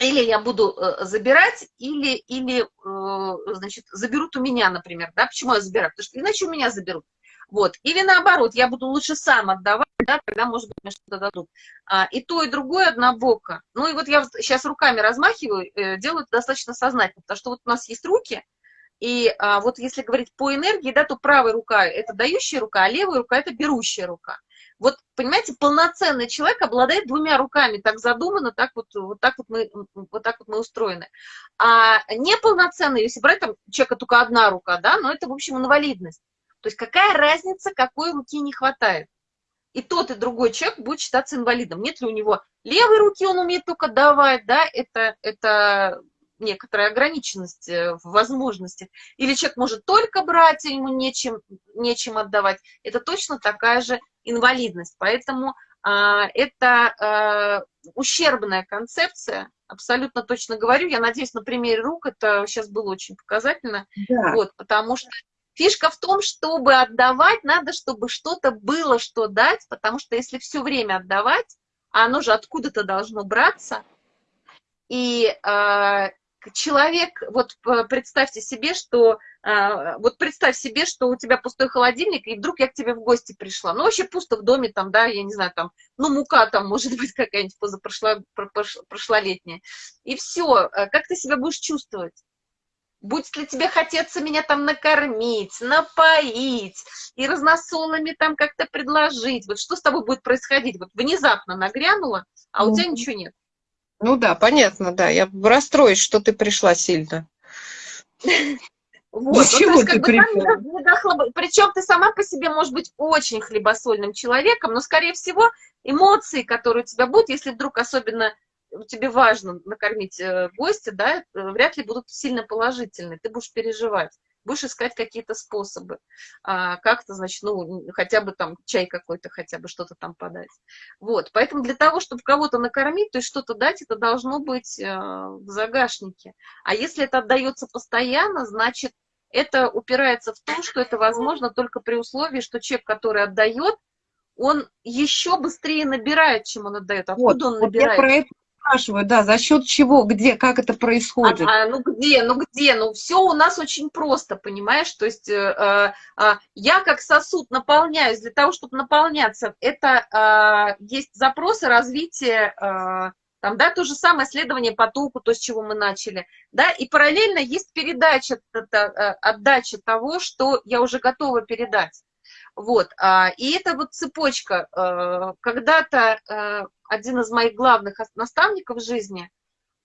или я буду э, забирать, или, или э, значит, заберут у меня, например, да, почему я забираю, потому что иначе у меня заберут, вот, или наоборот, я буду лучше сам отдавать, да, тогда, может быть, мне что-то дадут, а, и то, и другое однобоко, ну, и вот я сейчас руками размахиваю, э, делаю это достаточно сознательно, потому что вот у нас есть руки, и а, вот если говорить по энергии, да, то правая рука – это дающая рука, а левая рука – это берущая рука. Вот, понимаете, полноценный человек обладает двумя руками, так задумано, так вот, вот, так вот, мы, вот так вот мы устроены. А неполноценный, если брать там человека только одна рука, да, но это, в общем, инвалидность. То есть какая разница, какой руки не хватает? И тот, и другой человек будет считаться инвалидом. Нет ли у него левой руки, он умеет только давать, да, это, это некоторая ограниченность э, в возможностях. Или человек может только брать, и ему нечем, нечем отдавать. Это точно такая же инвалидность. Поэтому а, это а, ущербная концепция, абсолютно точно говорю. Я надеюсь, на примере рук это сейчас было очень показательно. Да. Вот, потому что фишка в том, чтобы отдавать, надо, чтобы что-то было, что дать, потому что если все время отдавать, а оно же откуда-то должно браться, и э, человек, вот представьте себе, что, вот представь себе, что у тебя пустой холодильник, и вдруг я к тебе в гости пришла. Ну, вообще пусто в доме, там, да, я не знаю, там, ну, мука там, может быть, какая-нибудь позапрошлолетняя. И все, а как ты себя будешь чувствовать? Будет ли тебе хотеться меня там накормить, напоить и разносолами там как-то предложить? Вот что с тобой будет происходить? Вот внезапно нагрянуло, а у тебя ничего нет. Ну да, понятно, да. Я расстроюсь, что ты пришла сильно. Вот, ну, ты пришла? Причем ты сама по себе можешь быть очень хлебосольным человеком, но, скорее всего, эмоции, которые у тебя будут, если вдруг особенно тебе важно накормить э, гостя, да, э, вряд ли будут сильно положительные. Ты будешь переживать будешь искать какие-то способы, а, как-то, значит, ну, хотя бы там чай какой-то, хотя бы что-то там подать. Вот, поэтому для того, чтобы кого-то накормить, то есть что-то дать, это должно быть э, в загашнике. А если это отдается постоянно, значит, это упирается в то, что это возможно только при условии, что человек, который отдает, он еще быстрее набирает, чем он отдает. Откуда вот, он набирает? Вот я про это спрашиваю, да, за счет чего, где, как это происходит? А, а, ну где, ну где, ну все у нас очень просто, понимаешь, то есть э, э, я как сосуд наполняюсь, для того, чтобы наполняться, это э, есть запросы развития, э, там, да, то же самое следование потоку, то, с чего мы начали, да, и параллельно есть передача, это, э, отдача того, что я уже готова передать. Вот, а, и это вот цепочка. Э, когда-то э, один из моих главных наставников в жизни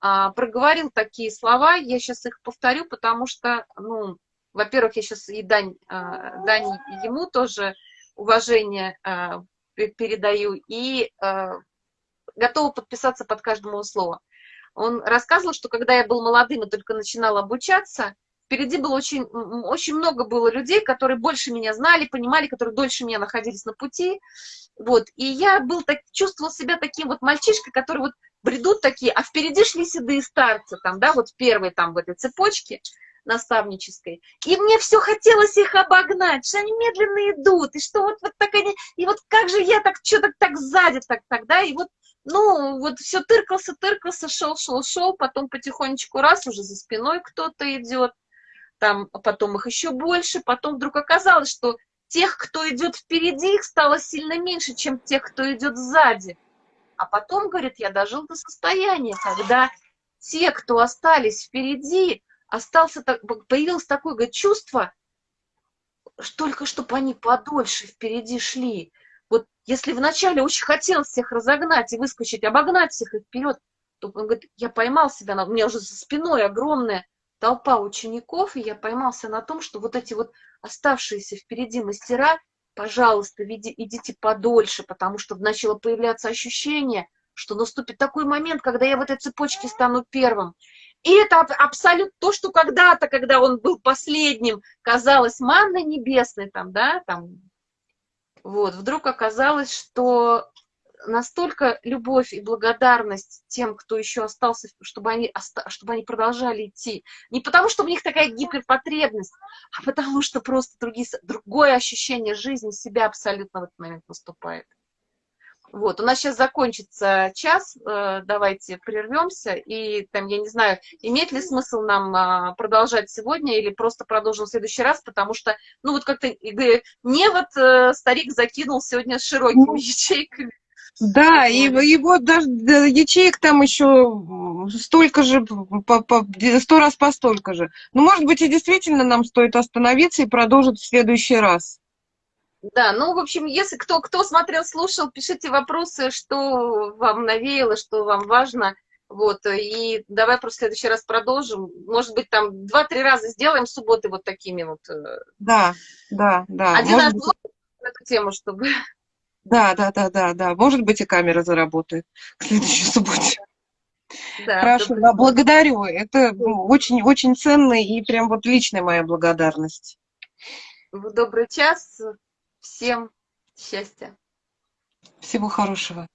а, проговорил такие слова, я сейчас их повторю, потому что, ну, во-первых, я сейчас и дань, а, дань ему тоже уважение передаю, и готова подписаться под каждым его словом. Он рассказывал, что когда я был молодым и только начинал обучаться, впереди было очень, очень много было людей, которые больше меня знали, понимали, которые дольше меня находились на пути. Вот. И я был так, чувствовал себя таким вот мальчишкой, который вот бредут такие, а впереди шли седые старцы, там, да, вот первые там в этой цепочке наставнической. И мне все хотелось их обогнать, что они медленно идут, и что вот, вот так они, и вот как же я так, что-то так сзади, так, так, да, и вот, ну, вот все тыркался, тыркался, шел, шел, шел, потом потихонечку раз, уже за спиной кто-то идет, там потом их еще больше, потом вдруг оказалось, что тех, кто идет впереди, их стало сильно меньше, чем тех, кто идет сзади. А потом, говорит, я дожил до состояния, когда те, кто остались впереди, остался, появилось такое говорит, чувство, что только чтобы они подольше впереди шли. Вот если вначале очень хотел всех разогнать и выскочить, обогнать всех и вперед, то он говорит, я поймал себя, у меня уже за спиной огромная толпа учеников, и я поймался на том, что вот эти вот оставшиеся впереди мастера, пожалуйста, веди, идите подольше, потому что начало появляться ощущение, что наступит такой момент, когда я в этой цепочке стану первым. И это абсолютно то, что когда-то, когда он был последним, казалось манной небесной, там, да, там, вот, вдруг оказалось, что настолько любовь и благодарность тем, кто еще остался, чтобы они, чтобы они продолжали идти. Не потому, что у них такая гиперпотребность, а потому что просто другие, другое ощущение жизни себя абсолютно в этот момент наступает. Вот, у нас сейчас закончится час, э, давайте прервемся, и там, я не знаю, имеет ли смысл нам а, продолжать сегодня или просто продолжим в следующий раз, потому что, ну вот как-то, не вот э, старик закинул сегодня с широкими ну, ячейками. Да, и, и вот даже ячеек там еще столько же, по, по, сто раз по столько же. Ну, может быть, и действительно нам стоит остановиться и продолжить в следующий раз. Да, ну, в общем, если кто, кто смотрел, слушал, пишите вопросы, что вам навеяло, что вам важно. Вот, и давай просто в следующий раз продолжим. Может быть, там два-три раза сделаем субботы вот такими вот. Э, да, да, да. Один раз быть... на эту тему, чтобы... Да, да, да, да, да. Может быть, и камера заработает к следующей субботе. Да, Хорошо, да, благодарю. Это очень-очень ценно и прям вот личная моя благодарность. В добрый час. Всем счастья. Всего хорошего.